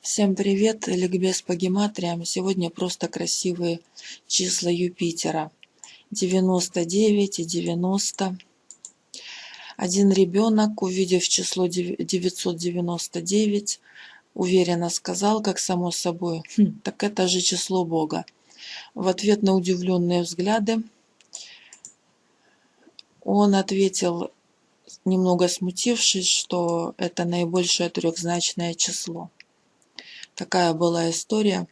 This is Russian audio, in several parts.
Всем привет, ликбез по гематриям. Сегодня просто красивые числа Юпитера. 99 и 90. Один ребенок, увидев число 999, уверенно сказал, как само собой, хм, так это же число Бога. В ответ на удивленные взгляды он ответил, немного смутившись, что это наибольшее трехзначное число. Такая была история.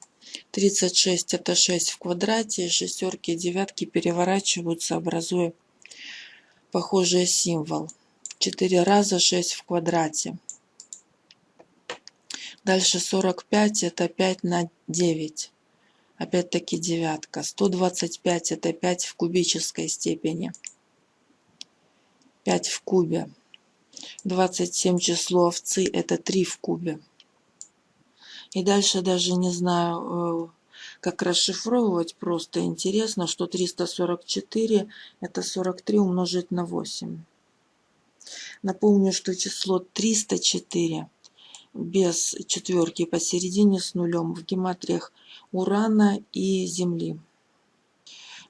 36 это 6 в квадрате, шестерки и девятки переворачиваются, образуя похожий символ. 4 раза 6 в квадрате. Дальше 45 это 5 на 9. Опять-таки девятка. 125 это 5 в кубической степени. 5 в кубе. 27 число овцы это 3 в кубе. И дальше даже не знаю, э, как расшифровывать. Просто интересно, что 344 это 43 умножить на 8. Напомню, что число 304 без четверки посередине с нулем в гематриях Урана и Земли.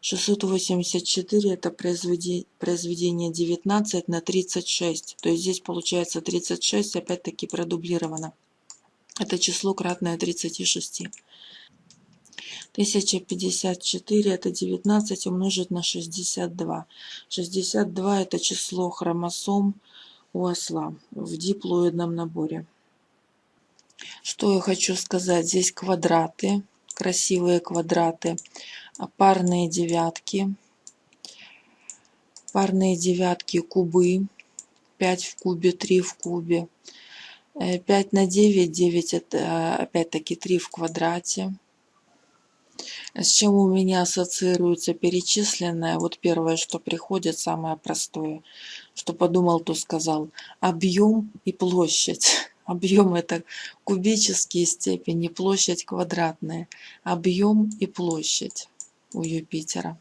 684 это произведение 19 на 36. То есть здесь получается 36 опять-таки продублировано. Это число кратное 36. 1054 это 19 умножить на 62. 62 это число хромосом у осла в диплоидном наборе. Что я хочу сказать? Здесь квадраты, красивые квадраты, парные девятки, парные девятки, кубы, 5 в кубе, 3 в кубе, 5 э, на 9, 9 это опять-таки 3 в квадрате. С чем у меня ассоциируется перечисленное? Вот первое, что приходит, самое простое. Что подумал, то сказал. Объем и площадь. Объем это кубические степени, площадь квадратная. Объем и площадь у Юпитера.